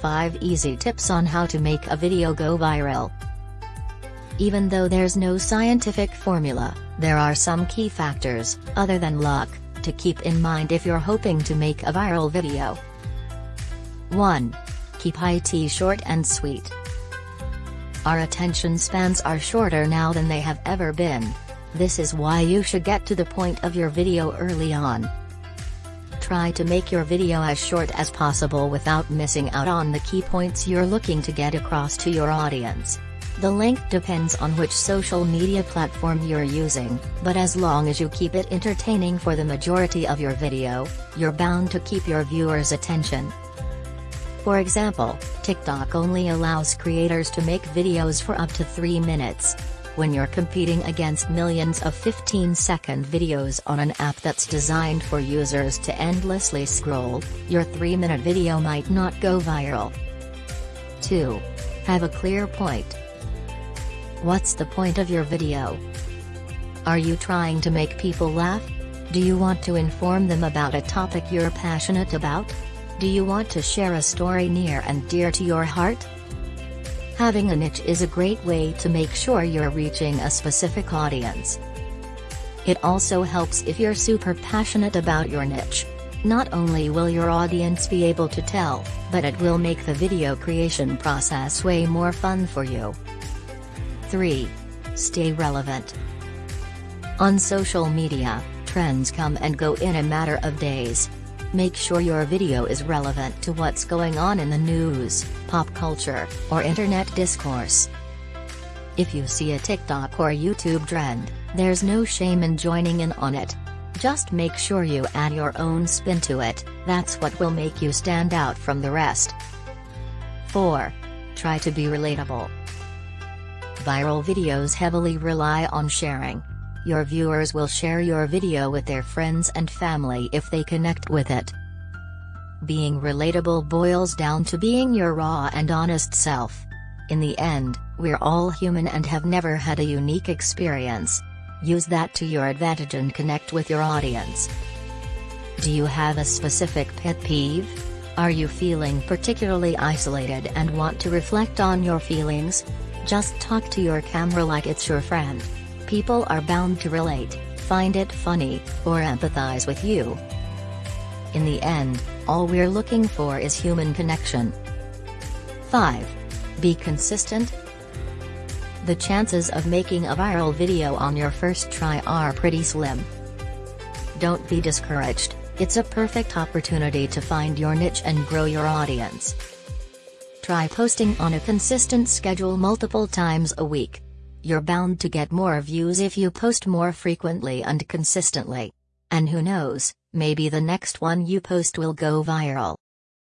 5 easy tips on how to make a video go viral. Even though there's no scientific formula, there are some key factors, other than luck, to keep in mind if you're hoping to make a viral video. 1. Keep IT short and sweet. Our attention spans are shorter now than they have ever been. This is why you should get to the point of your video early on. Try to make your video as short as possible without missing out on the key points you're looking to get across to your audience. The length depends on which social media platform you're using, but as long as you keep it entertaining for the majority of your video, you're bound to keep your viewers' attention. For example, TikTok only allows creators to make videos for up to 3 minutes. When you're competing against millions of 15-second videos on an app that's designed for users to endlessly scroll, your 3-minute video might not go viral. 2. Have a clear point. What's the point of your video? Are you trying to make people laugh? Do you want to inform them about a topic you're passionate about? Do you want to share a story near and dear to your heart? Having a niche is a great way to make sure you're reaching a specific audience. It also helps if you're super passionate about your niche. Not only will your audience be able to tell, but it will make the video creation process way more fun for you. 3. Stay relevant. On social media, trends come and go in a matter of days. Make sure your video is relevant to what's going on in the news, pop culture, or internet discourse. If you see a TikTok or YouTube trend, there's no shame in joining in on it. Just make sure you add your own spin to it, that's what will make you stand out from the rest. 4. Try to be relatable. Viral videos heavily rely on sharing. Your viewers will share your video with their friends and family if they connect with it. Being relatable boils down to being your raw and honest self. In the end, we're all human and have never had a unique experience. Use that to your advantage and connect with your audience. Do you have a specific pet peeve? Are you feeling particularly isolated and want to reflect on your feelings? Just talk to your camera like it's your friend. People are bound to relate, find it funny, or empathize with you. In the end, all we're looking for is human connection. 5. Be consistent. The chances of making a viral video on your first try are pretty slim. Don't be discouraged, it's a perfect opportunity to find your niche and grow your audience. Try posting on a consistent schedule multiple times a week. You're bound to get more views if you post more frequently and consistently. And who knows, maybe the next one you post will go viral.